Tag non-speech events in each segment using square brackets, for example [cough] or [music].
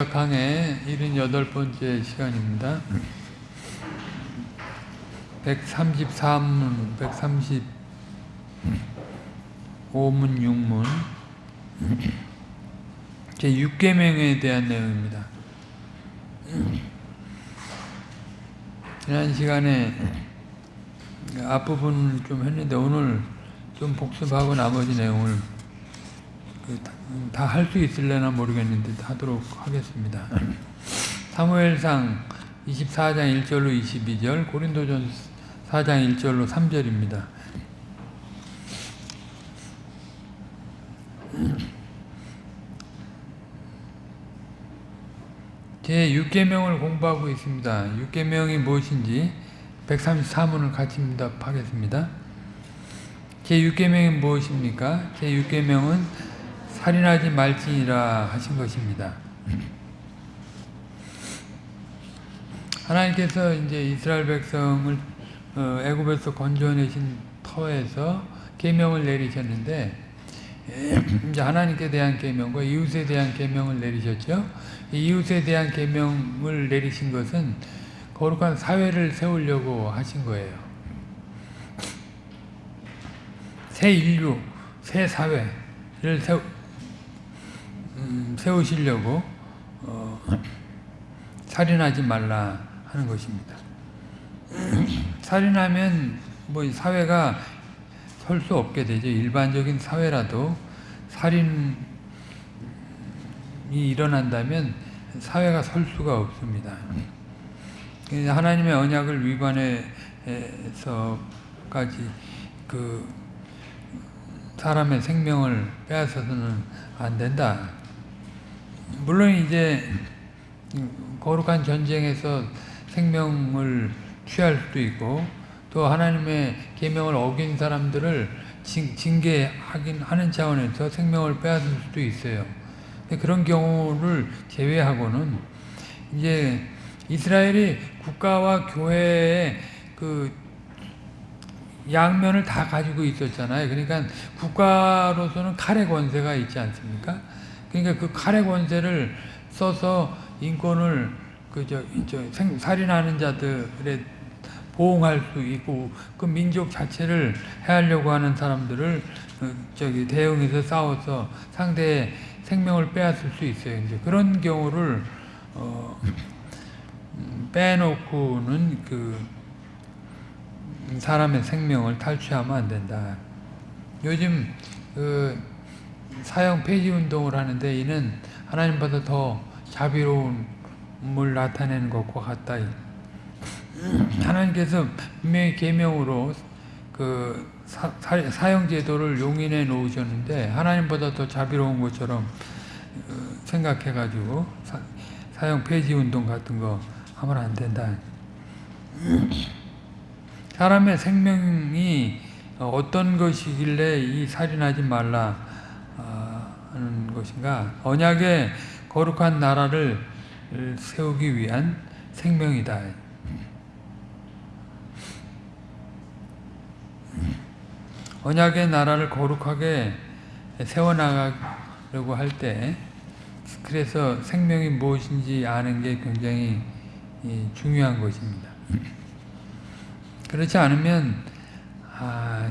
강의 78번째 시간입니다. 133문, 135문, 6문 제 6계명에 대한 내용입니다. 지난 시간에 앞부분을 좀 했는데 오늘 좀 복습하고 나머지 내용을 그 다 할 수 있을려나 모르겠는데 하도록 하겠습니다. 사무엘상 24장 1절로 22절, 고린도전 4장 1절로 3절입니다. 제 6계명을 공부하고 있습니다. 6계명이 무엇인지 134문을 같이 응답하겠습니다. 제 6계명이 무엇입니까? 제 6계명은 살인하지 말지니라 하신 것입니다. 하나님께서 이제 이스라엘 백성을 어, 애굽에서 건져내신 터에서 계명을 내리셨는데 [clears throat] 이제 하나님께 대한 계명과 이웃에 대한 계명을 내리셨죠. 이웃에 대한 계명을 내리신 것은 거룩한 사회를 세우려고 하신 거예요. 새 인류, 새 사회를 세우, 음, 세우시려고 어, 살인하지 말라 하는 것입니다. 살인하면 뭐 사회가 설 수 없게 되죠. 일반적인 사회라도 살인이 일어난다면 사회가 설 수가 없습니다. 하나님의 언약을 위반해서까지 그 사람의 생명을 빼앗아서는 안 된다. 물론 이제 거룩한 전쟁에서 생명을 취할 수도 있고 또 하나님의 계명을 어긴 사람들을 징계하긴 하는 차원에서 생명을 빼앗을 수도 있어요. 그런 경우를 제외하고는 이제 이스라엘이 국가와 교회의 그 양면을 다 가지고 있었잖아요. 그러니까 국가로서는 칼의 권세가 있지 않습니까? 그러니까 그 칼의 권세를 써서 인권을 그저 살인하는 자들의 보호할 수 있고 그 민족 자체를 해하려고 하는 사람들을 저기 대응해서 싸워서 상대의 생명을 빼앗을 수 있어요. 이제 그런 경우를 어 빼놓고는 그 사람의 생명을 탈취하면 안 된다. 요즘 그 사형 폐지 운동을 하는데 이는 하나님보다 더 자비로움을 나타내는 것과 같다. 하나님께서 분명히 계명으로 그 사, 형 제도를 용인해 놓으셨는데 하나님보다 더 자비로운 것처럼 어, 생각해 가지고 사형 폐지 운동 같은 거 하면 안 된다. 사람의 생명이 어떤 것이길래 이 살인하지 말라 것인가? 언약의 거룩한 나라를 세우기 위한 생명이다. 언약의 나라를 거룩하게 세워나가려고 할 때, 그래서 생명이 무엇인지 아는 게 굉장히 중요한 것입니다. 그렇지 않으면, 아,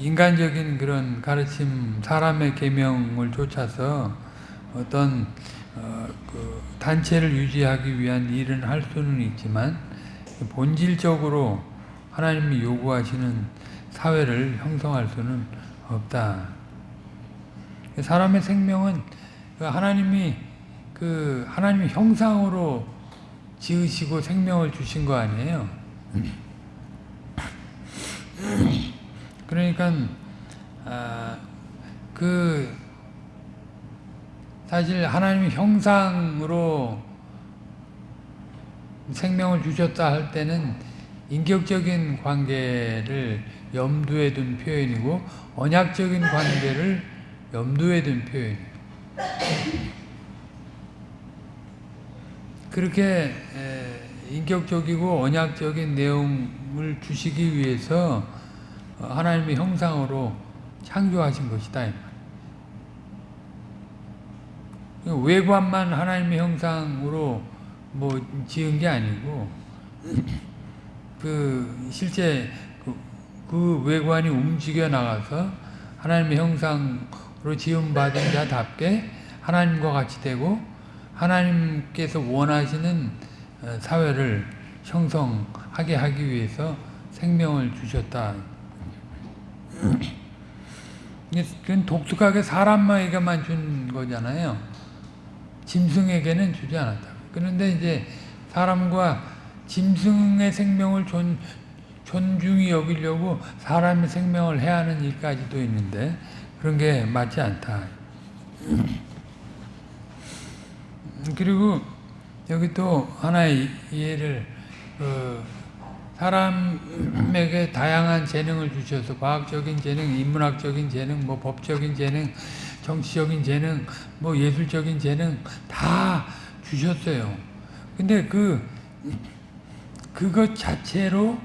인간적인 그런 가르침, 사람의 계명을 쫓아서 어떤 어, 그 단체를 유지하기 위한 일은 할 수는 있지만 본질적으로 하나님이 요구하시는 사회를 형성할 수는 없다. 사람의 생명은 하나님이 그 하나님의 형상으로 지으시고 생명을 주신 거 아니에요. 그러니까 아, 그 사실 하나님의 형상으로 생명을 주셨다 할 때는 인격적인 관계를 염두에 둔 표현이고 언약적인 관계를 염두에 둔 표현이에요. 그렇게 인격적이고 언약적인 내용을 주시기 위해서 하나님의 형상으로 창조하신 것이다. 외관만 하나님의 형상으로 뭐 지은 게 아니고 [clears throat] 그 실제 그, 그 외관이 움직여 나가서 하나님의 형상으로 지음 받은 자답게 하나님과 같이 되고 하나님께서 원하시는 어, 사회를 형성하게 하기 위해서 생명을 주셨다. 그건 독특하게 사람에게만 준 거잖아요. 짐승에게는 주지 않았다. 그런데 이제 사람과 짐승의 생명을 존, 존중히 여기려고 사람의 생명을 해하는 일까지도 있는데 그런 게 맞지 않다. 그리고 여기 또 하나의 예를 그 사람에게 다양한 재능을 주셔서 과학적인 재능, 인문학적인 재능, 뭐 법적인 재능, 정치적인 재능, 뭐 예술적인 재능 다 주셨어요. 근데 그 그것 자체로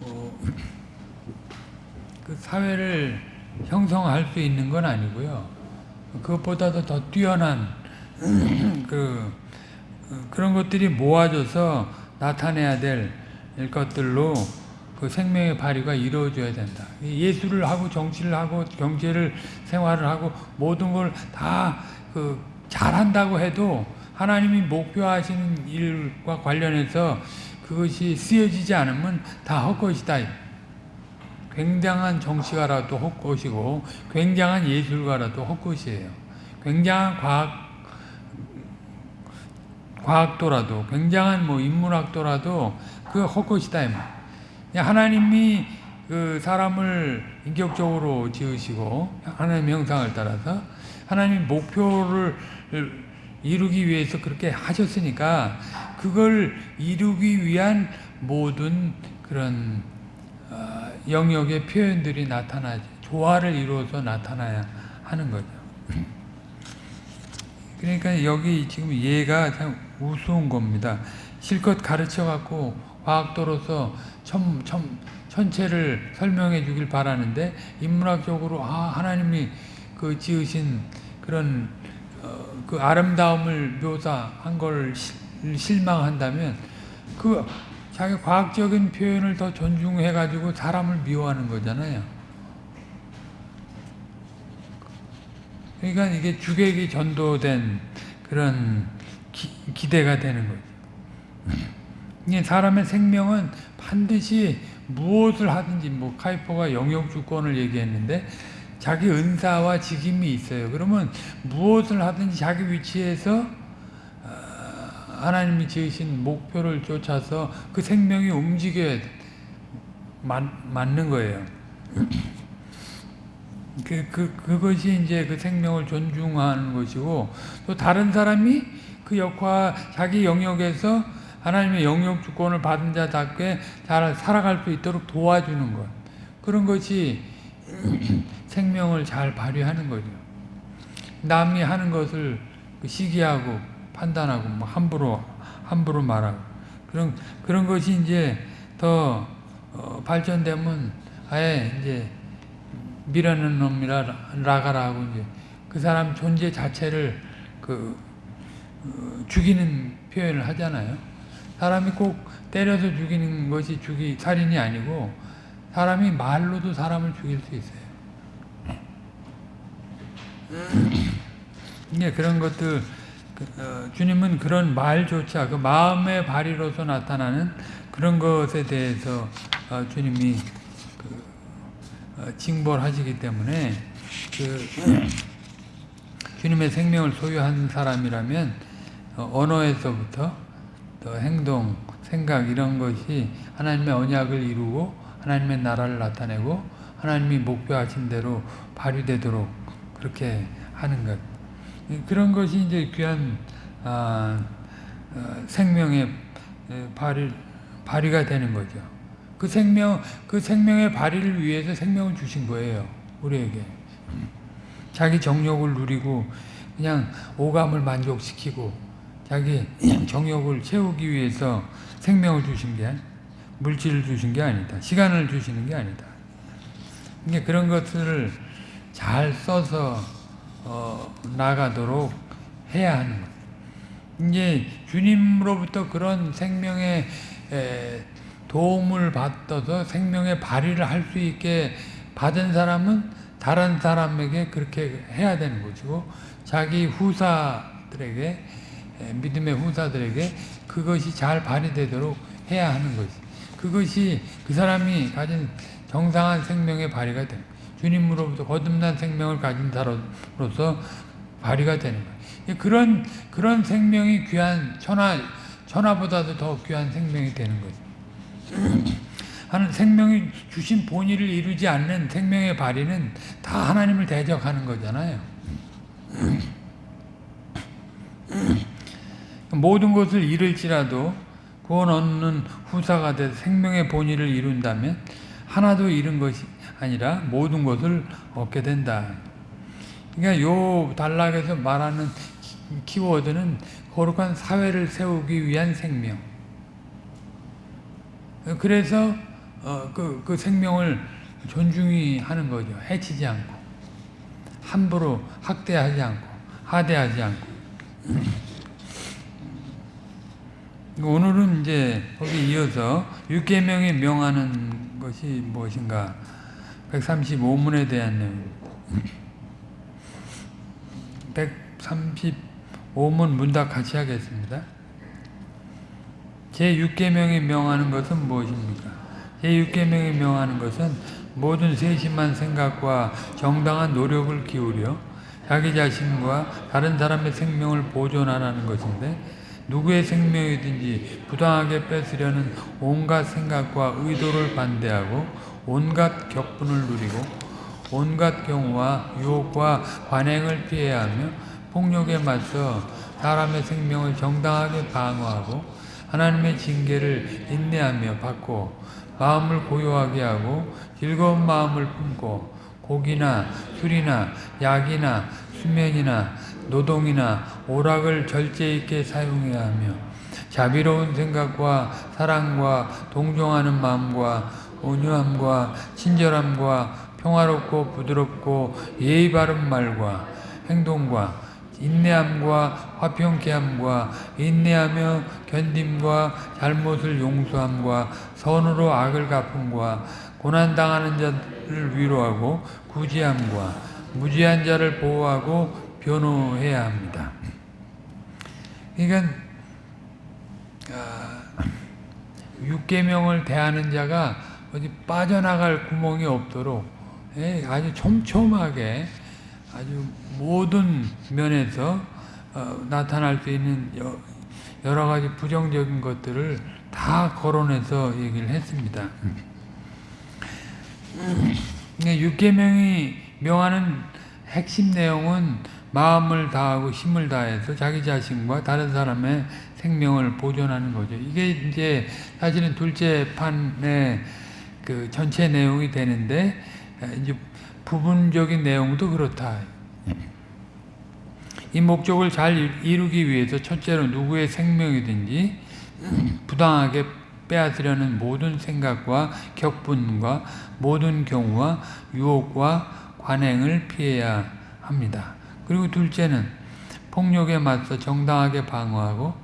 어, 그 사회를 형성할 수 있는 건 아니고요. 그것보다도 더 뛰어난 [clears throat] 그 그런 것들이 모아져서 나타내야 될 것들로 그 생명의 발휘가 이루어져야 된다. 예술을 하고 정치를 하고 경제를 생활을 하고 모든 걸 다 그 잘한다고 해도 하나님이 목표하시는 일과 관련해서 그것이 쓰여지지 않으면 다 헛것이다. 굉장한 정치가라도 헛것이고 굉장한 예술가라도 헛것이에요. 굉장한 과학 과학도라도 굉장한 뭐 인문학도라도 그 헛것이다 이 말. 하나님이 그 사람을 인격적으로 지으시고 하나님의 형상을 따라서 하나님 목표를 이루기 위해서 그렇게 하셨으니까 그걸 이루기 위한 모든 그런 어, 영역의 표현들이 나타나지 조화를 이루어서 나타나야 하는 거죠. 그러니까 여기 지금 얘가 참 우스운 겁니다. 실컷 가르쳐 갖고 과학도로서 천, 천, 천체를 설명해 주길 바라는데 인문학적으로 아 하나님이 그 지으신 그런 어, 그 아름다움을 묘사한 걸 실망한다면 그 자기 과학적인 표현을 더 존중해 가지고 사람을 미워하는 거잖아요. 그러니까 이게 주객이 전도된 그런 기, 대가 되는 거죠. 이게 사람의 생명은 반드시 무엇을 하든지 뭐 카이퍼가 영역 주권을 얘기했는데 자기 은사와 직임이 있어요. 그러면 무엇을 하든지 자기 위치에서 어, 하나님이 지으신 목표를 쫓아서 그 생명이 움직여야 맞, 맞는 거예요. [clears throat] 그, 그, 그것이 이제 그 생명을 존중하는 것이고, 또 다른 사람이 그 역할, 자기 영역에서 하나님의 영역 주권을 받은 자답게 잘 살아갈 수 있도록 도와주는 것. 그런 것이 [clears throat] 생명을 잘 발휘하는 거죠. 남이 하는 것을 시기하고 판단하고 뭐 함부로 함부로 말하고 그런 그런 것이 이제 더 어, 발전되면 아예 이제 미라는 놈이라 라가라고 이제 그 사람 존재 자체를 그 어, 죽이는 표현을 하잖아요. 사람이 꼭 때려서 죽이는 것이 죽이 살인이 아니고 사람이 말로도 사람을 죽일 수 있어요. 예, 그런 것들 그, 어, 주님은 그런 말조차 그 마음의 발휘로서 나타나는 그런 것에 대해서 어, 주님이 그, 어, 징벌하시기 때문에 그 주님의 생명을 소유한 사람이라면 어, 언어에서부터 또 행동, 생각 이런 것이 하나님의 언약을 이루고 하나님의 나라를 나타내고 하나님이 목표하신 대로 발휘되도록 그렇게 하는 것. 그런 것이 이제 귀한 아, 어, 생명의 발휘, 발휘가 되는 거죠. 그 생명, 그 생명의 발휘를 위해서 생명을 주신 거예요. 우리에게. 자기 정욕을 누리고 그냥 오감을 만족시키고 자기 [clears throat] 정욕을 채우기 위해서 생명을 주신 게 물질을 주신 게 아니다. 시간을 주시는 게 아니다. 그런 것들을 잘 써서 어, 나가도록 해야 하는 거예요. 이제 주님으로부터 그런 생명의 에, 도움을 받아서 생명의 발휘를 할 수 있게 받은 사람은 다른 사람에게 그렇게 해야 되는 것이고 자기 후사들에게 에, 믿음의 후사들에게 그것이 잘 발휘되도록 해야 하는 것이 그것이 그 사람이 가진 정상한 생명의 발휘가 됩니다. 주님으로부터 거듭난 생명을 가진 사람으로서 발휘가 되는 거예요. 그런 그런 생명이 귀한 천하 천하보다도 더 귀한 생명이 되는 거죠. [clears throat] 하는 생명이 주신 본의를 이루지 않는 생명의 발휘는 다 하나님을 대적하는 거잖아요. [clears throat] [clears throat] 모든 것을 잃을지라도 구원 얻는 후사가 돼 생명의 본의를 이룬다면 하나도 잃은 것이 아니라 모든 것을 얻게 된다. 그러니까 요 단락에서 말하는 키워드는 거룩한 사회를 세우기 위한 생명. 그래서 어, 그, 그 생명을 존중히 하는 거죠. 해치지 않고 함부로 학대하지 않고 하대하지 않고 오늘은 이제 거기 이어서 육계명에 명하는 것이 무엇인가 135문에 대한 내용 135문 문답 같이 하겠습니다. 제6계명에 명하는 것은 무엇입니까? 제6계명에 명하는 것은 모든 세심한 생각과 정당한 노력을 기울여 자기 자신과 다른 사람의 생명을 보존하라는 것인데 누구의 생명이든지 부당하게 뺏으려는 온갖 생각과 의도를 반대하고 온갖 격분을 누리고 온갖 경우와 유혹과 관행을 피해야 하며 폭력에 맞서 사람의 생명을 정당하게 방어하고 하나님의 징계를 인내하며 받고 마음을 고요하게 하고 즐거운 마음을 품고 고기나 술이나 약이나 수면이나 노동이나 오락을 절제 있게 사용해야 하며 자비로운 생각과 사랑과 동정하는 마음과 온유함과 친절함과 평화롭고 부드럽고 예의 바른 말과 행동과 인내함과 화평케 함과 인내하며 견딤과 잘못을 용서함과 선으로 악을 갚음과 고난당하는 자를 위로하고 구제함과 무지한 자를 보호하고 변호해야 합니다. 그러니까 아, 육계명을 대하는 자가 어디 빠져나갈 구멍이 없도록 예, 아주 촘촘하게 아주 모든 면에서 어, 나타날 수 있는 여러 가지 부정적인 것들을 다 거론해서 얘기를 했습니다. 육계명이 명하는 핵심 내용은 마음을 다하고 힘을 다해서 자기 자신과 다른 사람의 생명을 보존하는 거죠. 이게 이제 사실은 둘째 판의 그 전체 내용이 되는데 이제 부분적인 내용도 그렇다. 이 목적을 잘 이루기 위해서 첫째로 누구의 생명이든지 부당하게 빼앗으려는 모든 생각과 격분과 모든 경우와 유혹과 관행을 피해야 합니다. 그리고 둘째는 폭력에 맞서 정당하게 방어하고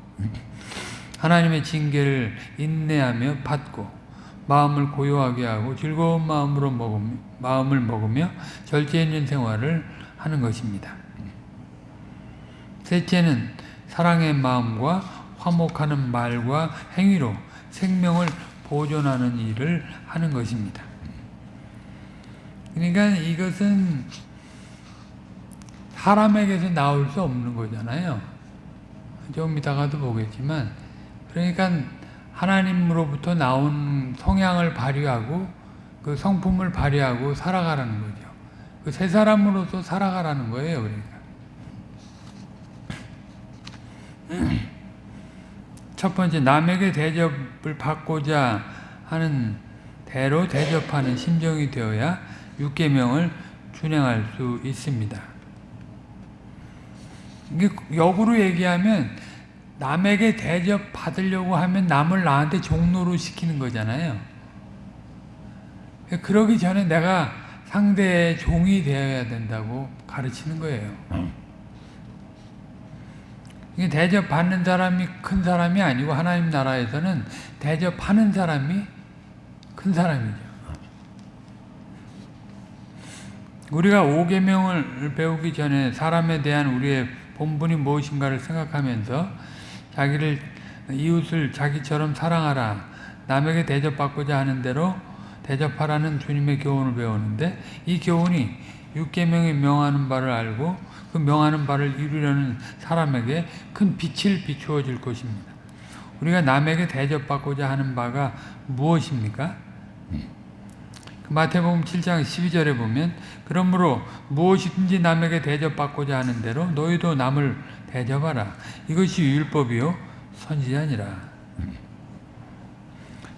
하나님의 징계를 인내하며 받고 마음을 고요하게 하고 즐거운 마음으로 먹으며, 마음을 먹으며 절제 있는 생활을 하는 것입니다. 셋째는 사랑의 마음과 화목하는 말과 행위로 생명을 보존하는 일을 하는 것입니다. 그러니까 이것은 사람에게서 나올 수 없는 거잖아요. 좀 이따가도 보겠지만 그러니까 하나님으로부터 나온 성향을 발휘하고 그 성품을 발휘하고 살아가라는 거죠. 그새 사람으로서 살아가라는 거예요. 그러니까 [clears throat] 첫 번째 남에게 대접을 받고자 하는 대로 대접하는 심정이 되어야 육계명을 준행할 수 있습니다. 역으로 얘기하면 남에게 대접 받으려고 하면 남을 나한테 종로로 시키는 거잖아요. 그러기 전에 내가 상대의 종이 되어야 된다고 가르치는 거예요. 이게 대접받는 사람이 큰 사람이 아니고 하나님 나라에서는 대접하는 사람이 큰 사람이죠. 우리가 오계명을 배우기 전에 사람에 대한 우리의 본분이 무엇인가를 생각하면서 자기를 이웃을 자기처럼 사랑하라 남에게 대접받고자 하는 대로 대접하라는 주님의 교훈을 배우는데 이 교훈이 육계명이 명하는 바를 알고 그 명하는 바를 이루려는 사람에게 큰 빛을 비추어 줄 것입니다. 우리가 남에게 대접받고자 하는 바가 무엇입니까? 그 마태복음 7장 12절에 보면 그러므로 무엇이든지 남에게 대접받고자 하는 대로 너희도 남을 대접하라. 이것이 율법이요 선지자니라.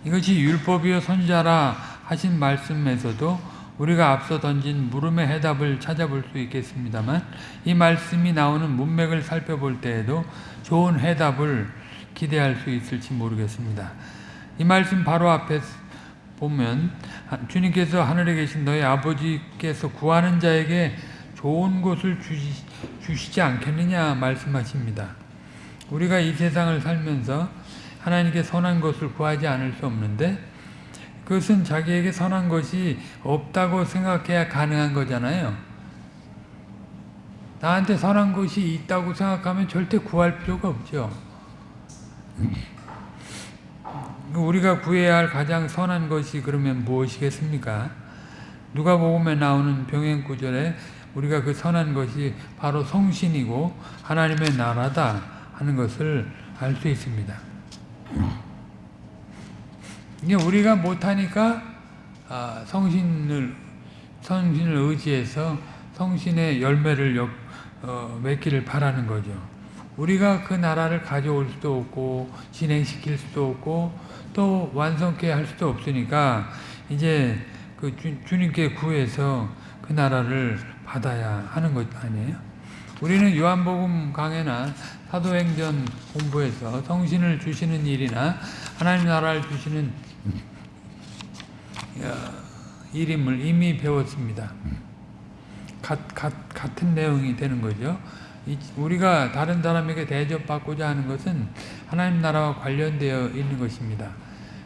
이것이 율법이요 선지자라 하신 말씀에서도 우리가 앞서 던진 물음의 해답을 찾아볼 수 있겠습니다만 이 말씀이 나오는 문맥을 살펴볼 때에도 좋은 해답을 기대할 수 있을지 모르겠습니다. 이 말씀 바로 앞에 보면 주님께서 하늘에 계신 너희 아버지께서 구하는 자에게 좋은 것을 주시, 주시지 않겠느냐 말씀하십니다. 우리가 이 세상을 살면서 하나님께 선한 것을 구하지 않을 수 없는데 그것은 자기에게 선한 것이 없다고 생각해야 가능한 거잖아요. 나한테 선한 것이 있다고 생각하면 절대 구할 필요가 없죠. 우리가 구해야 할 가장 선한 것이 그러면 무엇이겠습니까? 누가복음에 나오는 병행 구절에 우리가 그 선한 것이 바로 성신이고 하나님의 나라다 하는 것을 알 수 있습니다. 이게 우리가 못하니까 아, 성신을 성신을 의지해서 성신의 열매를 역, 어, 맺기를 바라는 거죠. 우리가 그 나라를 가져올 수도 없고 진행시킬 수도 없고 또 완성케 할 수도 없으니까 이제 그 주, 주님께 구해서 그 나라를 받아야 하는 것 아니에요? 우리는 요한복음 강해나 사도행전 공부에서 성신을 주시는 일이나 하나님 나라를 주시는 일임을 이미 배웠습니다. 같, 같, 같은 내용이 되는 거죠. 우리가 다른 사람에게 대접받고자 하는 것은 하나님 나라와 관련되어 있는 것입니다.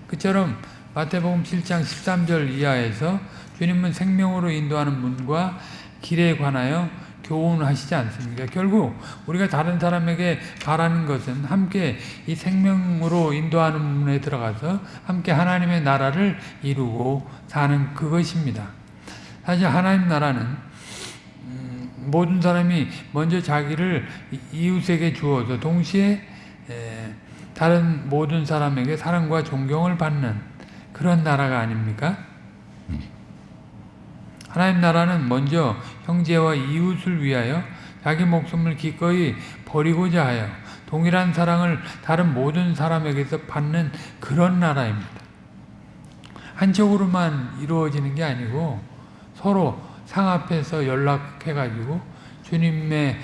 그처럼 마태복음 7장 13절 이하에서 주님은 생명으로 인도하는 문과 길에 관하여 교훈하시지 않습니까? 결국 우리가 다른 사람에게 바라는 것은 함께 이 생명으로 인도하는 문에 들어가서 함께 하나님의 나라를 이루고 사는 그것입니다. 사실 하나님 나라는 음, 모든 사람이 먼저 자기를 이웃에게 주어서 동시에 다른 모든 사람에게 사랑과 존경을 받는 그런 나라가 아닙니까? 하나님 나라는 먼저 형제와 이웃을 위하여 자기 목숨을 기꺼이 버리고자 하여 동일한 사랑을 다른 모든 사람에게서 받는 그런 나라입니다. 한쪽으로만 이루어지는 게 아니고 서로 상합해서 연락해가지고 주님의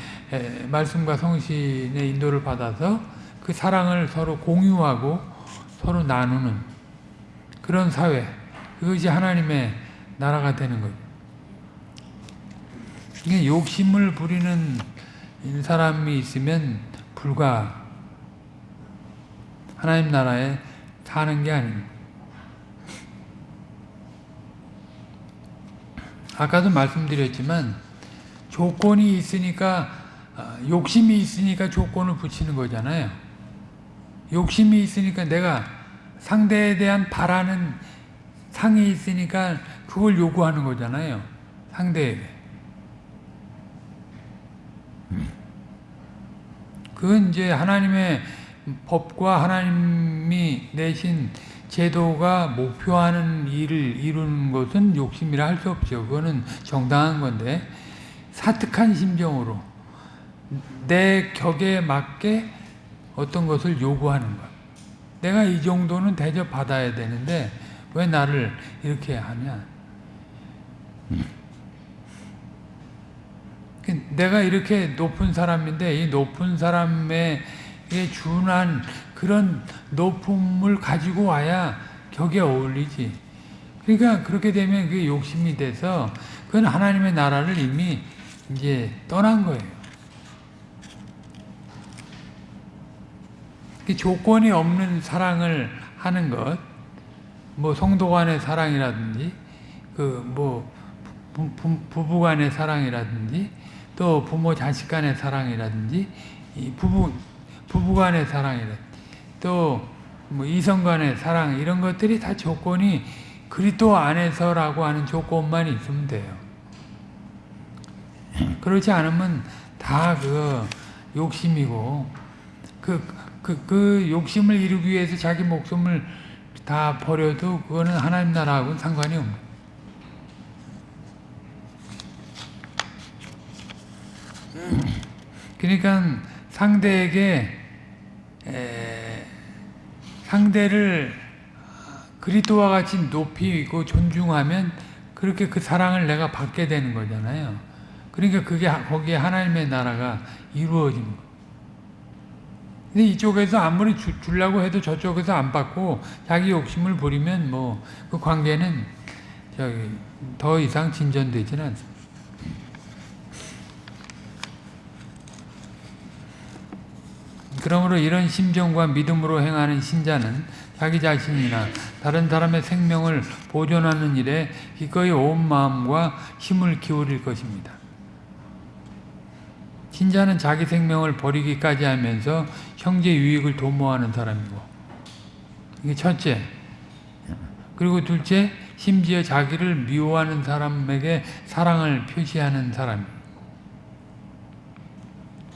말씀과 성신의 인도를 받아서 그 사랑을 서로 공유하고 서로 나누는 그런 사회 그것이 하나님의 나라가 되는 거죠. 이게 욕심을 부리는 사람이 있으면 불과 하나님 나라에 사는 게 아닙니다. 아까도 말씀드렸지만 조건이 있으니까 아, 욕심이 있으니까 조건을 붙이는 거잖아요. 욕심이 있으니까 내가 상대에 대한 바라는 상이 있으니까 그걸 요구하는 거잖아요. 상대에게. 그건 이제 하나님의 법과 하나님이 내신 제도가 목표하는 일을 이루는 것은 욕심이라 할 수 없죠. 그거는 정당한 건데 사특한 심정으로 내 격에 맞게 어떤 것을 요구하는 것. 내가 이 정도는 대접받아야 되는데 왜 나를 이렇게 하냐. 내가 이렇게 높은 사람인데 이 높은 사람에 준한 그런 높음을 가지고 와야 격에 어울리지. 그러니까 그렇게 되면 그게 욕심이 돼서 그건 하나님의 나라를 이미 이제 떠난 거예요. 그 조건이 없는 사랑을 하는 것, 뭐 성도 간의 사랑이라든지, 그 뭐 부부 간의 사랑이라든지, 또 부모 자식 간의 사랑이라든지, 이 부부 부부 간의 사랑이라든지, 또 뭐 이성 간의 사랑 이런 것들이 다 조건이 그리스도 안에서라고 하는 조건만 있으면 돼요. 그렇지 않으면 다 그 욕심이고 그, 그, 그 욕심을 이루기 위해서 자기 목숨을 다 버려도 그거는 하나님 나라하고는 상관이 없는 그러니까 상대에게 에, 상대를 그리스도와 같이 높이고 존중하면 그렇게 그 사랑을 내가 받게 되는 거잖아요. 그러니까 그게 거기에 하나님의 나라가 이루어지는 거예요. 근데 이쪽에서 아무리 주, 주려고 해도 저쪽에서 안 받고 자기 욕심을 부리면 뭐 그 관계는 저기 더 이상 진전되지는 않습니다. 그러므로 이런 심정과 믿음으로 행하는 신자는 자기 자신이나 다른 사람의 생명을 보존하는 일에 기꺼이 온 마음과 힘을 기울일 것입니다. 신자는 자기 생명을 버리기까지 하면서 형제 유익을 도모하는 사람이고 이게 첫째 그리고 둘째 심지어 자기를 미워하는 사람에게 사랑을 표시하는 사람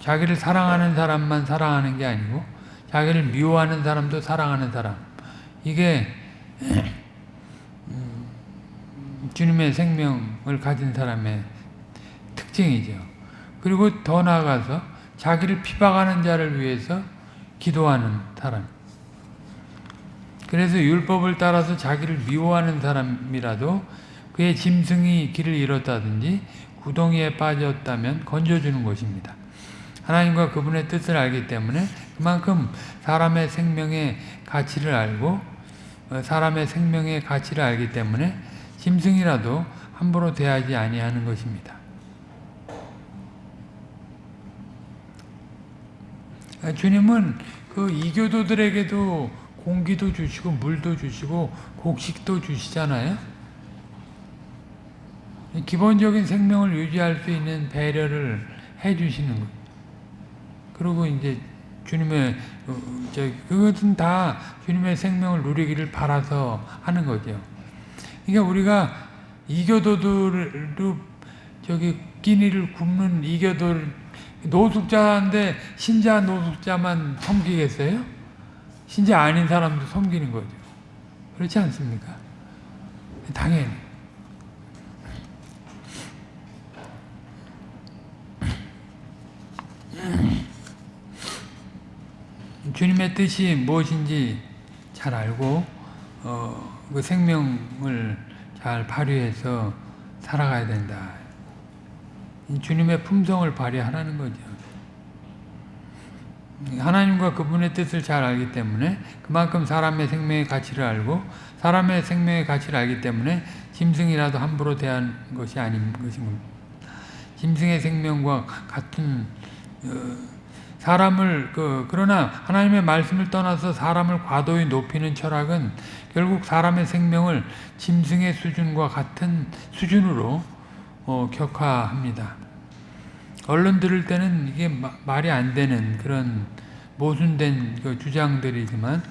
자기를 사랑하는 사람만 사랑하는 게 아니고 자기를 미워하는 사람도 사랑하는 사람 이게 음, 주님의 생명을 가진 사람의 특징이죠. 그리고 더 나아가서 자기를 피박하는 자를 위해서 기도하는 사람. 그래서 율법을 따라서 자기를 미워하는 사람이라도 그의 짐승이 길을 잃었다든지 구덩이에 빠졌다면 건져주는 것입니다. 하나님과 그분의 뜻을 알기 때문에 그만큼 사람의 생명의 가치를 알고 어, 사람의 생명의 가치를 알기 때문에 짐승이라도 함부로 대하지 아니하는 것입니다. 아, 주님은 그 이교도들에게도 공기도 주시고 물도 주시고 곡식도 주시잖아요. 기본적인 생명을 유지할 수 있는 배려를 해 주시는 거 그리고 이제 주님의 어, 저 그것은 다 주님의 생명을 누리기를 바라서 하는 거죠. 그러니까 우리가 이교도들도 저기 끼니를 굽는 이교도를 노숙자인데 신자 노숙자만 섬기겠어요? 신자 아닌 사람도 섬기는 거죠. 그렇지 않습니까? 당연히. 주님의 뜻이 무엇인지 잘 알고 어, 그 생명을 잘 발휘해서 살아가야 된다. 주님의 품성을 발휘하라는 거죠. 하나님과 그분의 뜻을 잘 알기 때문에 그만큼 사람의 생명의 가치를 알고 사람의 생명의 가치를 알기 때문에 짐승이라도 함부로 대한 것이 아닌 것인 겁니다. 짐승의 생명과 같은 어, 사람을 그 그러나 하나님의 말씀을 떠나서 사람을 과도히 높이는 철학은 결국 사람의 생명을 짐승의 수준과 같은 수준으로 어, 격화합니다. 언론 들을 때는 이게 마, 말이 안 되는 그런 모순된 그 주장들이지만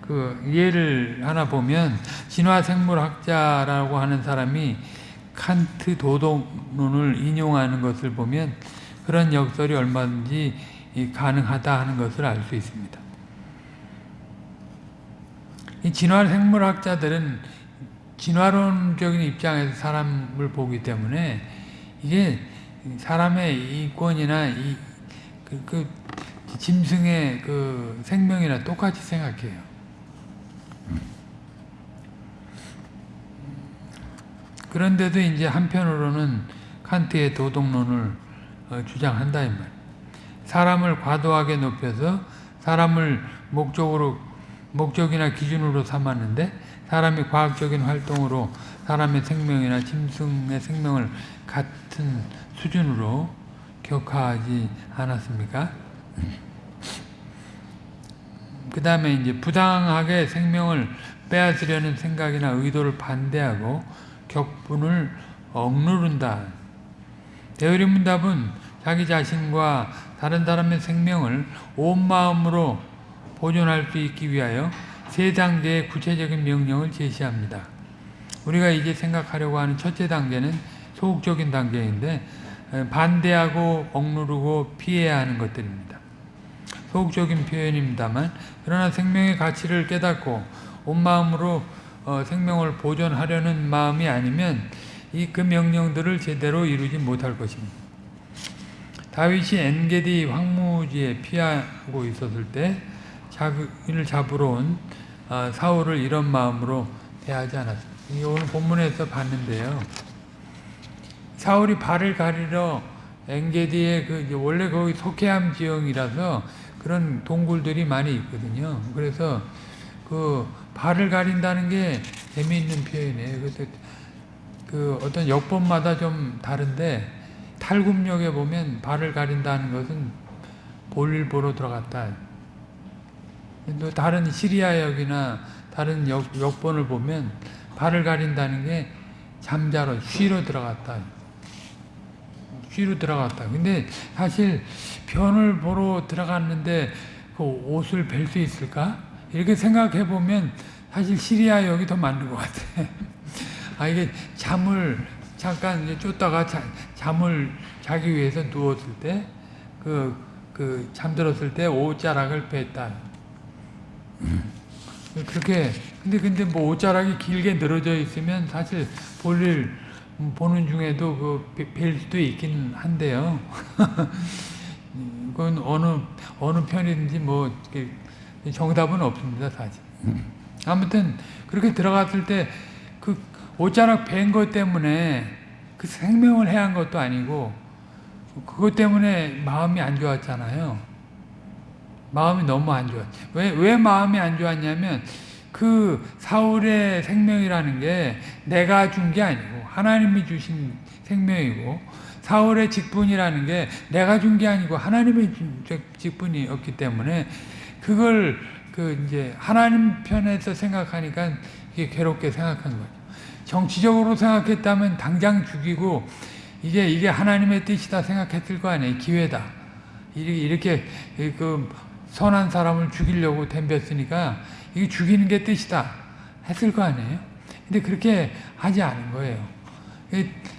그 예를 하나 보면 진화생물학자라고 하는 사람이 칸트 도덕론을 인용하는 것을 보면 그런 역설이 얼마든지 가능하다 하는 것을 알 수 있습니다. 이 진화 생물학자들은 진화론적인 입장에서 사람을 보기 때문에 이게 사람의 이권이나 이, 그, 그 짐승의 그 생명이나 똑같이 생각해요. 그런데도 이제 한편으로는 칸트의 도덕론을 어, 주장한다 이 말. 사람을 과도하게 높여서 사람을 목적으로 목적이나 기준으로 삼았는데 사람이 과학적인 활동으로 사람의 생명이나 짐승의 생명을 같은 수준으로 격하지 않았습니까? 그 다음에 이제 부당하게 생명을 빼앗으려는 생각이나 의도를 반대하고 격분을 억누른다. 대의리 문답은 자기 자신과 다른 사람의 생명을 온 마음으로 보존할 수 있기 위하여 세 단계의 구체적인 명령을 제시합니다. 우리가 이제 생각하려고 하는 첫째 단계는 소극적인 단계인데 반대하고 억누르고 피해야 하는 것들입니다. 소극적인 표현입니다만 그러나 생명의 가치를 깨닫고 온 마음으로 어, 생명을 보존하려는 마음이 아니면 이 그 명령들을 제대로 이루지 못할 것입니다. 다윗이 엔게디 황무지에 피하고 있었을 때 자기를 잡으러 온 어, 사울을 이런 마음으로 대하지 않았습니다. 오늘 본문에서 봤는데요. 사울이 발을 가리러 엔게디의 그 원래 거기 속해함 지형이라서 그런 동굴들이 많이 있거든요. 그래서 그 발을 가린다는 게 재미있는 표현이에요. 그 어떤 역법마다 좀 다른데 탈굽역에 보면 발을 가린다는 것은 볼일 보러 들어갔다. 또 다른 시리아 역이나 다른 역, 역본을 보면 발을 가린다는 게 잠자러 쉬러 들어갔다. 쉬러 들어갔다. 근데 사실 변을 보러 들어갔는데 그 옷을 벨 수 있을까? 이렇게 생각해 보면 사실 시리아 역이 더 맞는 것 같아. [laughs] 아 이게 잠을 잠깐 이제 쫓다가 자, 잠을 자기 위해서 누웠을 때 그 그 잠들었을 때 옷자락을 뺐다. 그렇게 근데 근데 뭐 옷자락이 길게 늘어져 있으면 사실 볼일 보는 중에도 그 뵐 수도 있긴 한데요. [laughs] 그건 어느 어느 편이든지 뭐 정답은 없습니다 사실. 아무튼 그렇게 들어갔을 때그 옷자락 벤것 때문에 그 생명을 해한 것도 아니고 그것 때문에 마음이 안 좋았잖아요. 마음이 너무 안 좋았. 왜, 왜 마음이 안 좋았냐면 그 사울의 생명이라는 게 내가 준 게 아니고 하나님이 주신 생명이고 사울의 직분이라는 게 내가 준 게 아니고 하나님의 직분이었기 때문에 그걸 그 이제 하나님 편에서 생각하니까 이게 괴롭게 생각한 거죠. 정치적으로 생각했다면 당장 죽이고 이게 이게 하나님의 뜻이다 생각했을 거 아니에요. 기회다. 이렇게 그 선한 사람을 죽이려고 덤볐으니까 이게 죽이는 게 뜻이다 했을 거 아니에요. 근데 그렇게 하지 않은 거예요.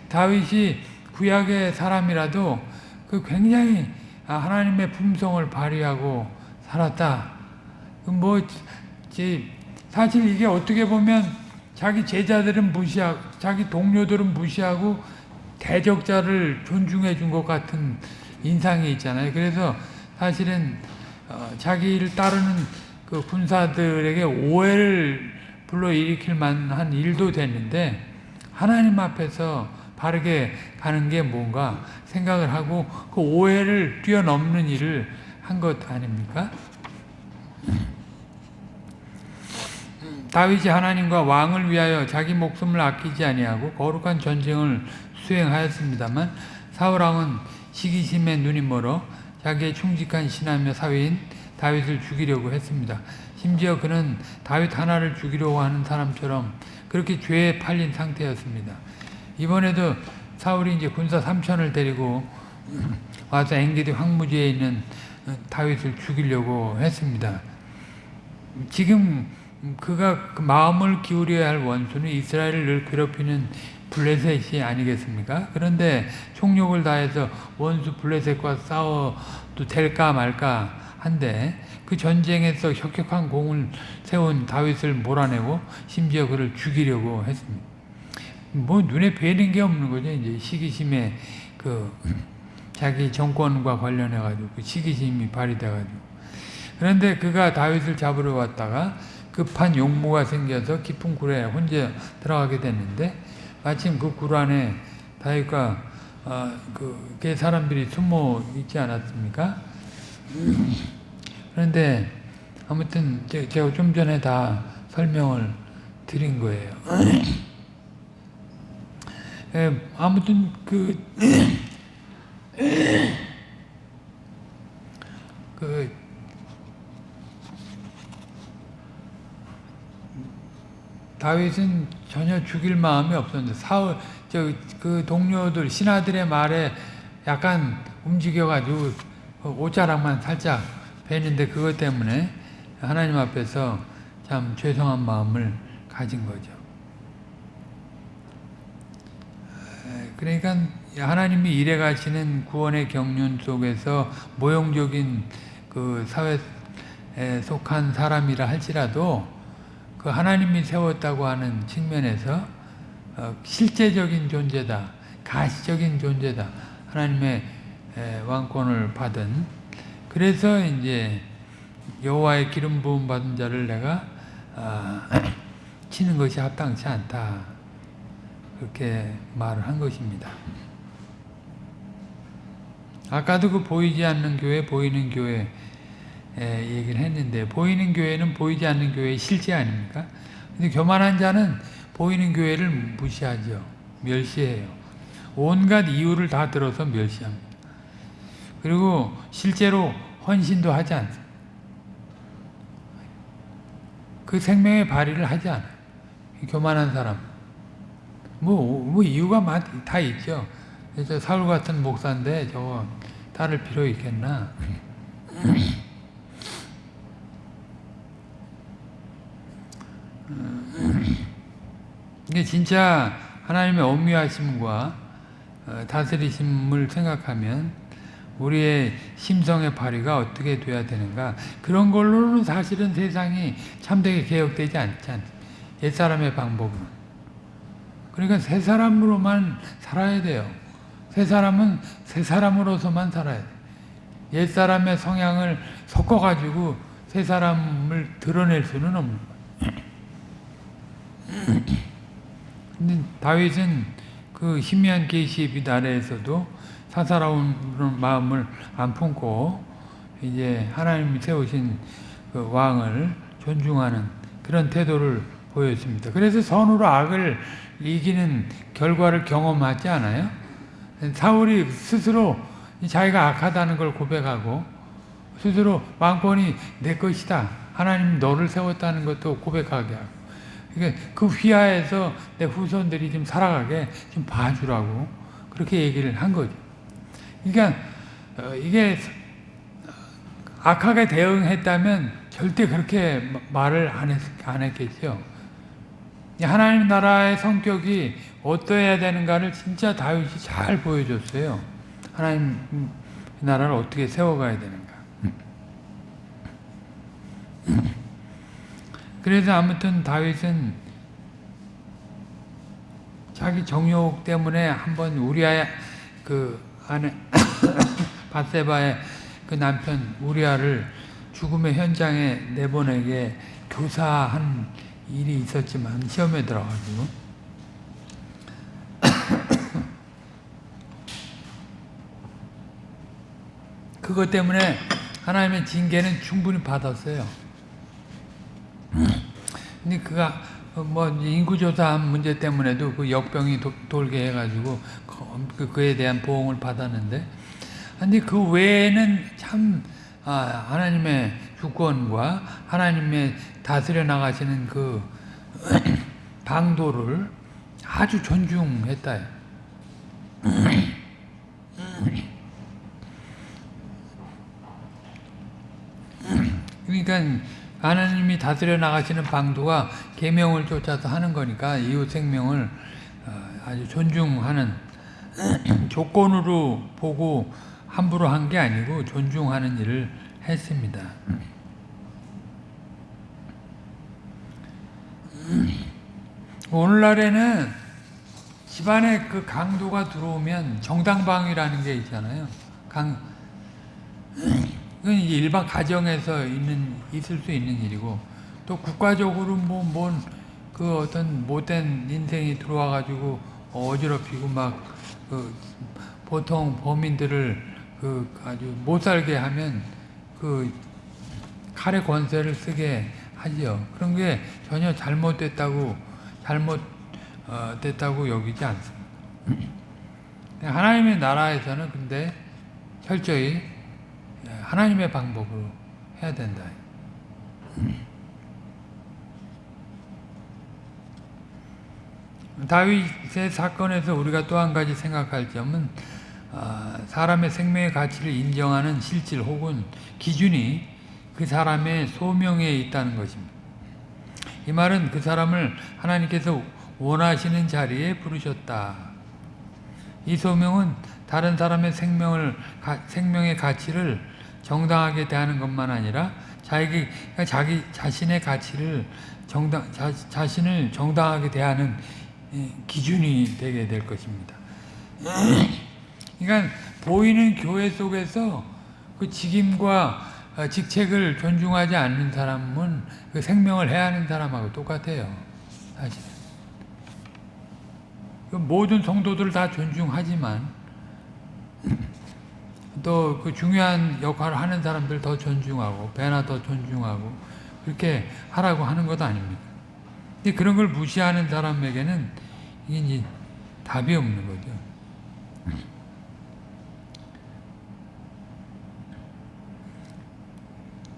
다윗이 구약의 사람이라도 그 굉장히 하나님의 품성을 발휘하고 살았다. 뭐 사실 이게 어떻게 보면 자기 제자들은 무시하고 자기 동료들은 무시하고 대적자를 존중해 준 것 같은 인상이 있잖아요. 그래서 사실은 어, 자기를 따르는 그 군사들에게 오해를 불러일으킬 만한 일도 됐는데 하나님 앞에서 바르게 가는 게 뭔가 생각을 하고 그 오해를 뛰어넘는 일을 한 것 아닙니까? 다윗이 하나님과 왕을 위하여 자기 목숨을 아끼지 아니하고 거룩한 전쟁을 수행하였습니다만 사울 왕은 시기심에 눈이 멀어 자기의 충직한 신하며 사위인 다윗을 죽이려고 했습니다. 심지어 그는 다윗 하나를 죽이려고 하는 사람처럼 그렇게 죄에 팔린 상태였습니다. 이번에도 사울이 이제 군사 3천을 데리고 [clears throat] 와서 엥게디 황무지에 있는 다윗을 죽이려고 했습니다. 지금 그가 그 마음을 기울여야 할 원수는 이스라엘을 늘 괴롭히는 블레셋이 아니겠습니까? 그런데 총력을 다해서 원수 블레셋과 싸워도 될까 말까 한데 그 전쟁에서 혁혁한 공을 세운 다윗을 몰아내고 심지어 그를 죽이려고 했습니다. 뭐 눈에 뵈는 게 없는 거죠. 이제 시기심에 그 자기 정권과 관련해 가지고 그 시기심이 발휘돼 가지고 그런데 그가 다윗을 잡으러 왔다가 급한 용무가 생겨서 깊은 굴에 혼자 들어가게 됐는데 마침 그 굴 안에 다윗과 어, 그 사람들이 숨어 있지 않았습니까? 그런데 아무튼 제가 좀 전에 다 설명을 드린 거예요. 예, 아무튼 그, 그 다윗은 전혀 죽일 마음이 없었는데 사울 저 그 동료들 신하들의 말에 약간 움직여가지고 옷자락만 살짝 베는데 그것 때문에 하나님 앞에서 참 죄송한 마음을 가진 거죠. 그러니까 하나님이 일해 가시는 구원의 경륜 속에서 모형적인 그 사회에 속한 사람이라 할지라도 그 하나님이 세웠다고 하는 측면에서 어, 실제적인 존재다, 가시적인 존재다. 하나님의 왕권을 받은 그래서 이제 여호와의 기름 부음 받은 자를 내가 아, [clears throat] 치는 것이 합당치 않다. 그렇게 말을 한 것입니다. 아까도 그 보이지 않는 교회, 보이는 교회 얘기를 했는데 보이는 교회는 보이지 않는 교회의 실제 아닙니까? 근데 교만한 자는 보이는 교회를 무시하죠. 멸시해요. 온갖 이유를 다 들어서 멸시합니다. 그리고 실제로 헌신도 하지 않습니다. 그 생명의 발휘를 하지 않아요. 교만한 사람. 뭐, 뭐 이유가 다 있죠. 저 사울 같은 목사인데 저거 따를 필요 있겠나. [laughs] 이게 진짜 하나님의 엄미하심과 어, 다스리심을 생각하면 우리의 심성의 발휘가 어떻게 돼야 되는가? 그런 걸로는 사실은 세상이 참되게 개혁되지 않지 않 옛사람의 방법은. 그러니까 새 사람으로만 살아야 돼요. 새 사람은 새 사람으로서만 살아야 돼. 옛사람의 성향을 섞어가지고 새 사람을 드러낼 수는 없는 거예요 근데 다윗은 그 희미한 계시의 아래에서도 사사로운 마음을 안 품고 이제 하나님이 세우신 그 왕을 존중하는 그런 태도를 보였습니다. 그래서 선으로 악을 이기는 결과를 경험하지 않아요? 사울이 스스로 자기가 악하다는 걸 고백하고 스스로 왕권이 내 것이다. 하나님 너를 세웠다는 것도 고백하게 하고 그러니까 그 휘하에서 내 후손들이 좀 살아가게 좀 봐주라고 그렇게 얘기를 한 거죠. 그러니까 어, 이게 악하게 대응했다면 절대 그렇게 말을 안, 했, 안 했겠죠. 하나님 나라의 성격이 어떠해야 되는가를 진짜 다윗이 잘 보여줬어요. 하나님 나라를 어떻게 세워가야 되는가. 그래서 아무튼 다윗은 자기 정욕 때문에 한번 우리아의 그 아내 [coughs] 바세바의 그 남편 우리아를 죽음의 현장에 내보내게 교사한 일이 있었지만 시험에 들어가지고 [coughs] 그것 때문에 하나님의 징계는 충분히 받았어요. 근데 그가 뭐 인구조사 문제 때문에도 그 역병이 도, 돌게 해가지고 그, 그에 대한 보응을 받았는데 근데 그 외에는 참 아, 하나님의 주권과 하나님의 다스려 나가시는 그 [clears throat] 방도를 아주 존중했다. 그러니까 하나님이 다스려 나가시는 방도가 계명을 쫓아서 하는 거니까 이웃 생명을 어, 아주 존중하는 [clears throat] 조건으로 보고 함부로 한 게 아니고 존중하는 일을 했습니다. [clears throat] 오늘날에는 집안에 그 강도가 들어오면 정당방위라는 게 있잖아요. 강 [clears throat] 이건 이제 일반 가정에서 있는 있을 수 있는 일이고 또 국가적으로 뭐 뭔 그 어떤 못된 인생이 들어와 가지고 어지럽히고 막 그 보통 범인들을 그 아주 못 살게 하면 그 칼의 권세를 쓰게 하죠. 그런 게 전혀 잘못됐다고 잘못 어, 됐다고 여기지 않습니다. [clears throat] 하나님의 나라에서는 근데 철저히 하나님의 방법으로 해야 된다. 다윗의 사건에서 우리가 또 한 가지 생각할 점은 아, 사람의 생명의 가치를 인정하는 실질 혹은 기준이 그 사람의 소명에 있다는 것입니다. 이 말은 그 사람을 하나님께서 원하시는 자리에 부르셨다. 이 소명은 다른 사람의 생명을 생명의 가치를 정당하게 대하는 것만 아니라 자기 자기 자신의 가치를 정당 자, 자신을 정당하게 대하는 기준이 되게 될 것입니다. [clears throat] 그러니까 보이는 교회 속에서 그 직임과 직책을 존중하지 않는 사람은 그 생명을 해하는 사람하고 똑같아요. 사실. 그 모든 성도들 다 존중하지만 또 그 중요한 역할을 하는 사람들 더 존중하고 배나 더 존중하고 그렇게 하라고 하는 것 아닙니까? 그런 걸 무시하는 사람에게는 이게 이제 답이 없는 거죠.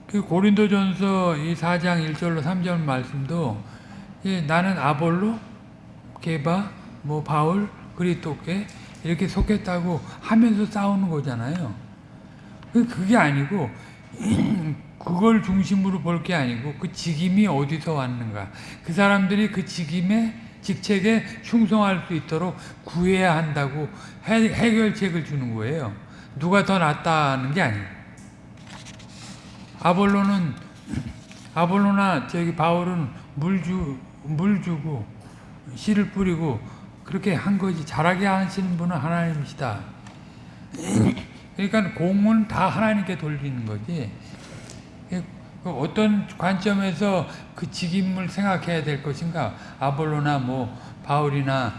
그 고린도전서 이 4장 1절로 3절 말씀도 나는 아볼로, 게바, 뭐 바울, 그리토께 이렇게 속했다고 하면서 싸우는 거잖아요. 그, 그게 아니고 그걸 중심으로 볼 게 아니고 그 직임이 어디서 왔는가. 그 사람들이 그 직임에 직책에 충성할 수 있도록 구해야 한다고 해, 해결책을 주는 거예요. 누가 더 낫다는 게 아니에요. 아볼로는 아볼로나 저기 바울은 물 주 물 주고 씨를 뿌리고 그렇게 한 거지 잘하게 하시는 분은 하나님이시다. 그러니까 공은 다 하나님께 돌리는 거지. 그 어떤 관점에서 그 직임을 생각해야 될 것인가? 아볼로나 뭐 바울이나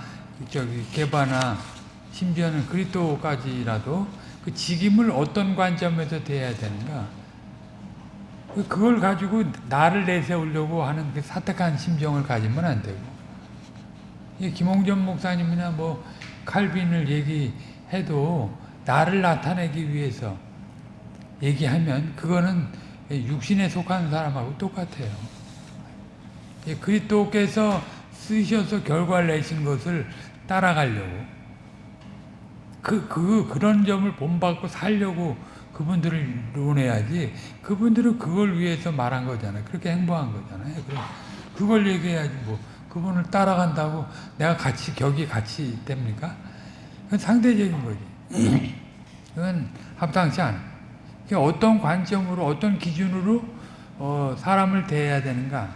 저기 게바나 심지어는 그리스도까지라도 그 직임을 어떤 관점에서 대해야 되는가? 그걸 가지고 나를 내세우려고 하는 그 사택한 심정을 가지면 안 되고 김홍전 목사님이나 뭐 칼빈을 얘기해도 나를 나타내기 위해서 얘기하면 그거는 육신에 속한 사람하고 똑같아요. 그리스도께서 쓰셔서 결과를 내신 것을 따라가려고 그, 그, 그런 점을 본받고 살려고 그분들을 논해야지 그분들은 그걸 위해서 말한 거잖아요. 그렇게 행보한 거잖아요. 그걸 얘기해야지 뭐 그분을 따라간다고 내가 같이 격이 같이 됩니까? 그건 상대적인 거지. [clears throat] 그건 합당치 않아. 어떤 관점으로 어떤 기준으로 어, 사람을 대해야 되는가?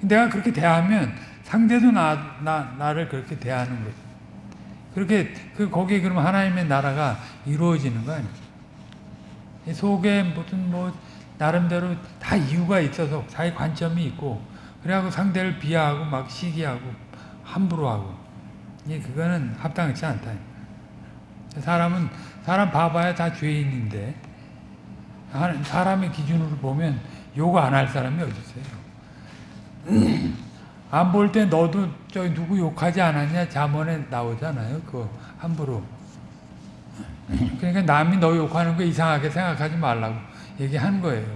내가 그렇게 대하면 상대도 나, 나, 나를 그렇게 대하는 거지. 그렇게 그 거기에 그러면 하나님의 나라가 이루어지는 거 아니에요? 속에 무슨 뭐 나름대로 다 이유가 있어서 자기 관점이 있고 그래갖고 상대를 비하하고 막 시기하고 함부로 하고 이 그거는 합당치 않다. 사람은 사람 봐봐야 다 죄인인데 사람의 기준으로 보면 욕안할 사람이 어디 있어요? [clears throat] 안 볼 때 너도 저 누구 욕하지 않았냐 자문에 나오잖아요. 그 함부로. 그러니까 남이 너 욕하는 거 이상하게 생각하지 말라고 얘기하는 거예요.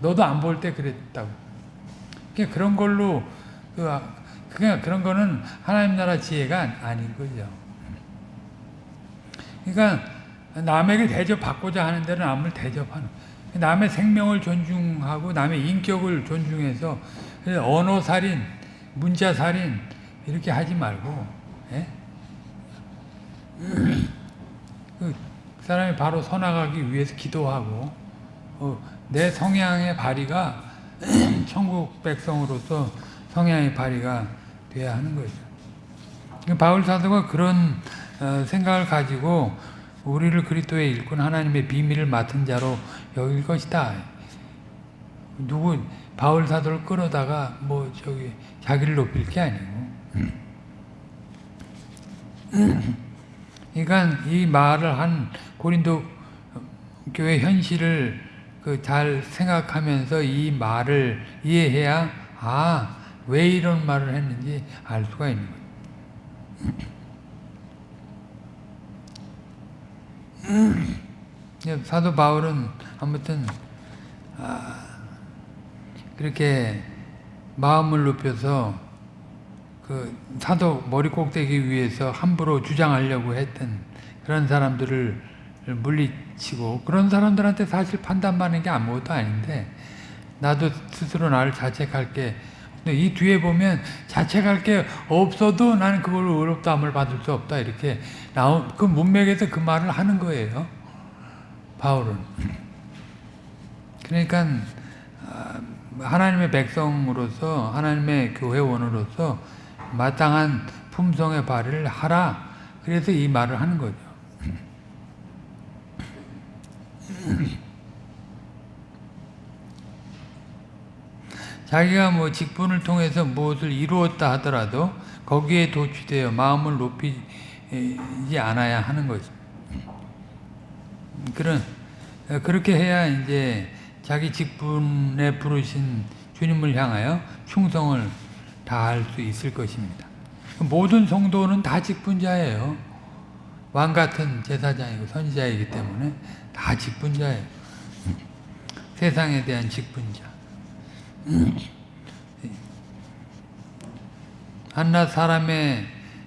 너도 안 볼 때 그랬다고. 그러니까 그런 걸로 그 그냥 그런 거는 하나님 나라 지혜가 아닌 거죠. 그러니까 남에게 대접받고자 하는 데는 남을 대접하는 남의 생명을 존중하고 남의 인격을 존중해서 언어살인, 문자살인 이렇게 하지 말고 예? 그 사람이 바로 서나가기 위해서 기도하고 어, 내 성향의 발휘가 천국 백성으로서 성향의 발휘가 돼야 하는 거죠. 바울 사도가 그런 어, 생각을 가지고 우리를 그리스도의 일꾼 하나님의 비밀을 맡은 자로 여길 것이다. 누구 바울 사도를 끌어다가 뭐 저기 자기를 높일 게 아니고. 그러니까 이 말을 한 고린도 교회 현실을 그 잘 생각하면서 이 말을 이해해야 아, 왜 이런 말을 했는지 알 수가 있는 거예요. 사도 바울은 아무튼 아, 그렇게 마음을 높여서 그 사도 머리 꼭대기 위에서 함부로 주장하려고 했던 그런 사람들을 물리치고 그런 사람들한테 사실 판단받는 게 아무것도 아닌데 나도 스스로 나를 자책할 게. 근데 이 뒤에 보면 자책할 게 없어도 나는 그걸 의롭다함을 받을 수 없다 이렇게 나온 그 문맥에서 그 말을 하는 거예요. 바울은. 그러니까 아, 하나님의 백성으로서 하나님의 교회원으로서 마땅한 품성의 발휘를 하라. 그래서 이 말을 하는 거죠 자기가 뭐 직분을 통해서 무엇을 이루었다 하더라도 거기에 도취되어 마음을 높이지 않아야 하는 거죠. 그런 그렇게 해야 이제 자기 직분에 부르신 주님을 향하여 충성을 다할 수 있을 것입니다. 모든 성도는 다 직분자예요. 왕 같은 제사장이고 선지자이기 때문에 다 직분자예요. 세상에 대한 직분자. 한낱 사람의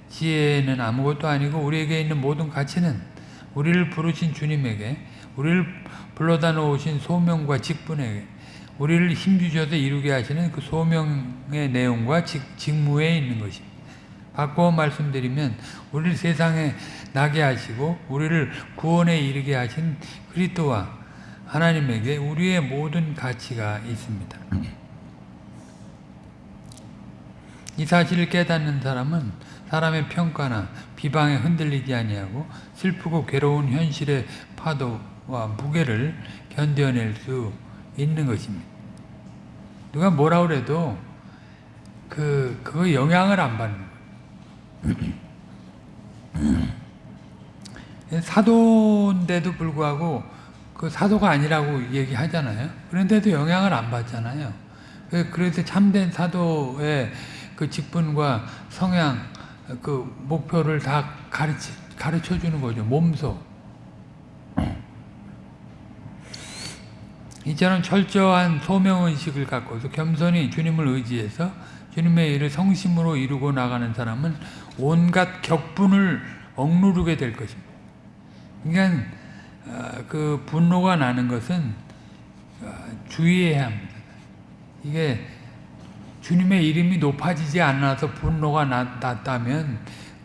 지혜는 아무것도 아니고 우리에게 있는 모든 가치는 우리를 부르신 주님에게 우리를 불러다 놓으신 소명과 직분에게 우리를 힘주셔서 이루게 하시는 그 소명의 내용과 직, 직무에 있는 것입니다. 바꿔 말씀드리면 우리를 세상에 나게 하시고 우리를 구원에 이르게 하신 그리스도와 하나님에게 우리의 모든 가치가 있습니다. 이 사실을 깨닫는 사람은 사람의 평가나 비방에 흔들리지 아니하고 슬프고 괴로운 현실의 파도와 무게를 견뎌낼 수 있는 것입니다. 누가 뭐라 그래도 그 그거 영향을 안 받는. 사도인데도 불구하고 그 사도가 아니라고 얘기하잖아요. 그런데도 영향을 안 받잖아요. 그래서 참된 사도의 그 직분과 성향, 그 목표를 다 가르치, 가르쳐 주는 거죠. 몸소. 이처럼 철저한 소명의식을 갖고서 겸손히 주님을 의지해서 주님의 일을 성심으로 이루고 나가는 사람은 온갖 격분을 억누르게 될 것입니다. 그러니까 그 분노가 나는 것은 주의해야 합니다. 이게 주님의 이름이 높아지지 않아서 분노가 났다면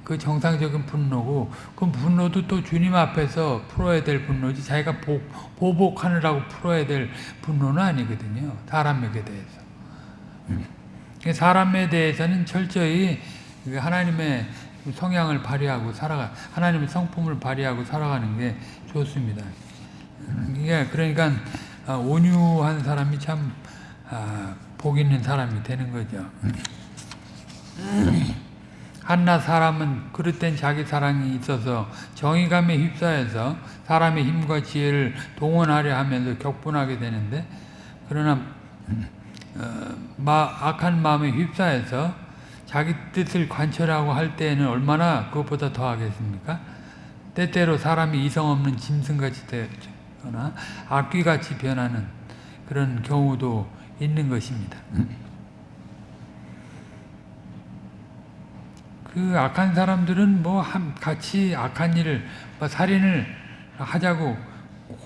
그 정상적인 분노고 그 분노도 또 주님 앞에서 풀어야 될 분노지 자기가 복, 보복하느라고 풀어야 될 분노는 아니거든요. 사람에게 대해서. 사람에 대해서는 철저히 하나님의 성향을 발휘하고 살아가 하나님의 성품을 발휘하고 살아가는 게 좋습니다. 이게 그러니까 온유한 사람이 참 복 있는 사람이 되는 거죠. 한낱 사람은 그릇된 자기 사랑이 있어서 정의감에 휩싸여서 사람의 힘과 지혜를 동원하려 하면서 격분하게 되는데 그러나 어, 마, 악한 마음에 휩싸여서 자기 뜻을 관철하고 할 때에는 얼마나 그것보다 더 하겠습니까? 때때로 사람이 이성 없는 짐승같이 되거나 악귀같이 변하는 그런 경우도 있는 것입니다. 그 악한 사람들은 뭐 같이 악한 일을 뭐 살인을 하자고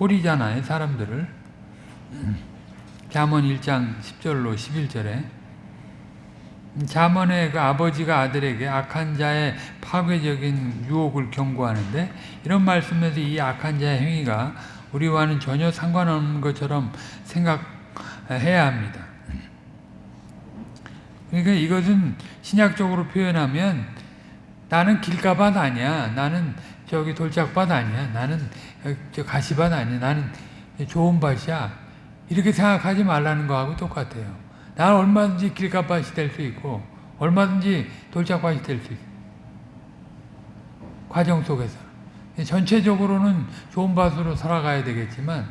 호리잖아요 사람들을 잠언 1장 10절로 11절에 잠언의 그 아버지가 아들에게 악한 자의 파괴적인 유혹을 경고하는데 이런 말씀에서 이 악한 자의 행위가 우리와는 전혀 상관없는 것처럼 생각해야 합니다. 그러니까 이것은 신약적으로 표현하면 나는 길가밭 아니야. 나는 저기 돌짝밭 아니야. 나는 저 가시밭 아니야. 나는 좋은 밭이야. 이렇게 생각하지 말라는 거하고 똑같아요. 나는 얼마든지 길가밭이 될 수 있고 얼마든지 돌짝밭이 될 수 있어. 과정 속에서. 전체적으로는 좋은 밭으로 살아가야 되겠지만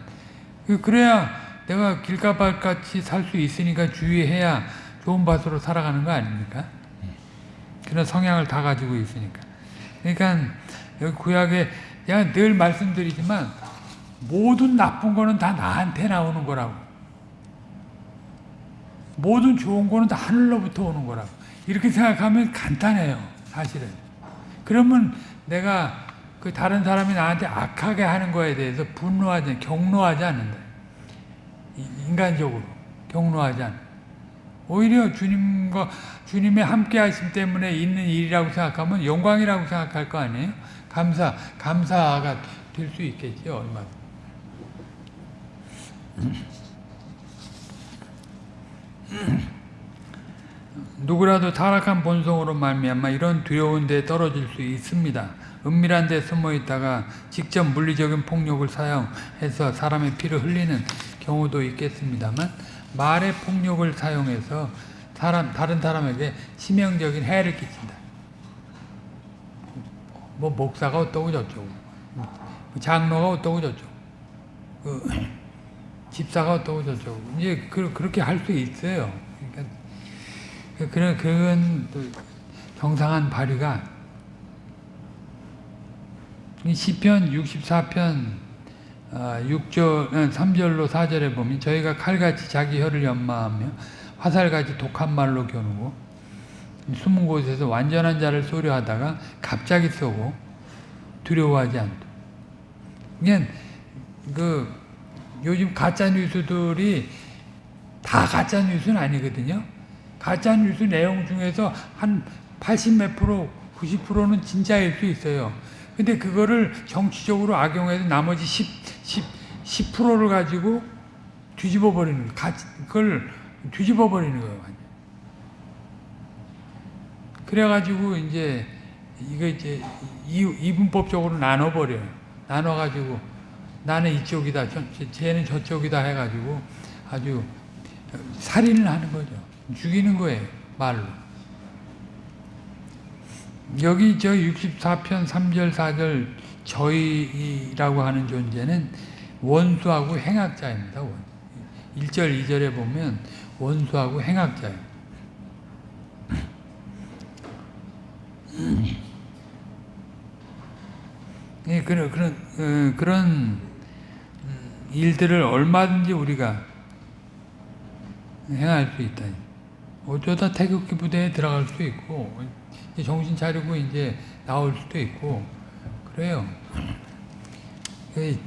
그래야 내가 길가밭 같이 살 수 있으니까 주의해야 좋은 밭으로 살아가는 거 아닙니까? 그런 성향을 다 가지고 있으니까. 그러니까 여기 구약에 제가 늘 말씀드리지만 모든 나쁜 거는 다 나한테 나오는 거라고. 모든 좋은 거는 다 하늘로부터 오는 거라고. 이렇게 생각하면 간단해요. 사실은. 그러면 내가 그 다른 사람이 나한테 악하게 하는 거에 대해서 분노하지, 경노하지 않는다. 이- 인간적으로 경노하지 않아. 오히려 주님과 주님의 함께 하심 때문에 있는 일이라고 생각하면 영광이라고 생각할 거 아니에요? 감사, 감사가 될 수 있겠죠. 누구라도 타락한 본성으로 말미암아 이런 두려운 데 떨어질 수 있습니다. 은밀한 데 숨어 있다가 직접 물리적인 폭력을 사용해서 사람의 피를 흘리는 경우도 있겠습니다만 말의 폭력을 사용해서 사람 다른 사람에게 치명적인 해를 끼친다. 뭐 목사가 어떠고 저쩌고, 장로가 어떠고 저쩌고, 그 집사가 어떠고 저쩌고 이제 그, 그렇게 할 수 있어요. 그러니까 그- 그런 또 정상한 발휘가 이 시편 64편 6절 3절로 4절에 보면 저희가 칼같이 자기 혀를 연마하며 화살같이 독한 말로 겨누고 숨은 곳에서 완전한 자를 소리하다가 갑자기 쏘고 두려워하지 않다. 그냥 그 요즘 가짜 뉴스들이 다 가짜 뉴스는 아니거든요. 가짜 뉴스 내용 중에서 한 80 몇 프로, 90%는 진짜일 수 있어요. 근데 그거를 정치적으로 악용해서 나머지 10, 10, 10%를 가지고 뒤집어 버리는 그걸 뒤집어 버리는 거예요. 그래가지고 이제 이거 이제 이, 이분법적으로 나눠 버려요. 나눠 가지고 나는 이쪽이다, 저, 쟤는 저쪽이다 해가지고 아주 살인을 하는 거죠. 죽이는 거예요. 말로. 여기 저 64편 3절 4절 저희라고 하는 존재는 원수하고 행악자입니다. 1절 2절에 보면 원수하고 행악자예요. 예, 그런 그런 어, 그런 일들을 얼마든지 우리가 행할 수 있다. 어쩌다 태극기 부대에 들어갈 수도 있고 정신 차리고 이제 나올 수도 있고 그래요. 그, 이,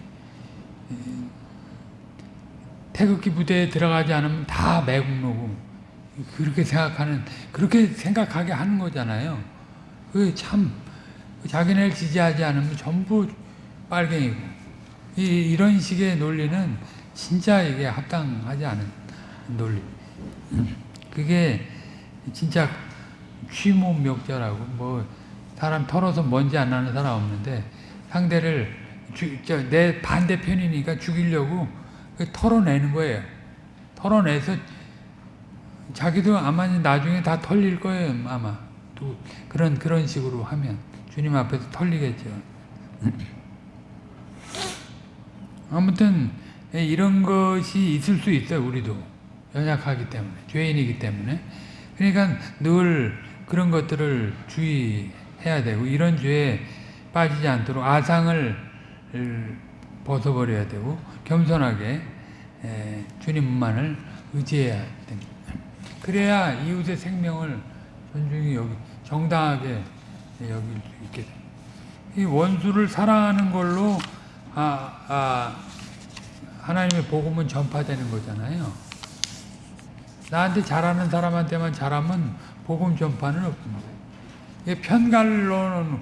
태극기 부대에 들어가지 않으면 다 매국노고 그렇게 생각하는 그렇게 생각하게 하는 거잖아요. 그참 자기네를 지지하지 않으면 전부 빨갱이고 이, 이런 식의 논리는 진짜 이게 합당하지 않은 논리. 그게 진짜 취모명절하고 뭐 사람 털어서 먼지 안 나는 사람 없는데 상대를 주, 저, 내 반대편이니까 죽이려고 그 털어내는 거예요. 털어내서 자기도 아마 나중에 다 털릴 거예요. 아마 또 그런 그런 식으로 하면 주님 앞에서 털리겠죠. 아무튼 이런 것이 있을 수 있어요. 우리도 연약하기 때문에 죄인이기 때문에 그러니까 늘 그런 것들을 주의해야 되고 이런 죄에 빠지지 않도록 아상을 벗어버려야 되고 겸손하게 주님만을 의지해야 됩니다. 그래야 이웃의 생명을 존중히 여기 정당하게 여길 수 있게 됩니다. 이 원수를 사랑하는 걸로 아, 아, 하나님의 복음은 전파되는 거잖아요. 나한테 잘하는 사람한테만 잘하면 복음 전파는 없습니다. 이게 편갈로는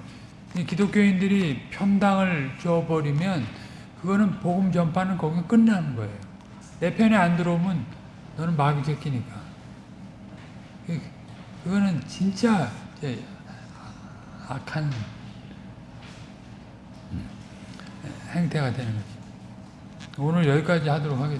기독교인들이 편당을 줘버리면 그거는 복음 전파는 거기 끝나는 거예요. 내 편에 안 들어오면 너는 마귀 새끼니까. 그거는 진짜 악한 행태가 되는 거죠. 오늘 여기까지 하도록 하겠습니다.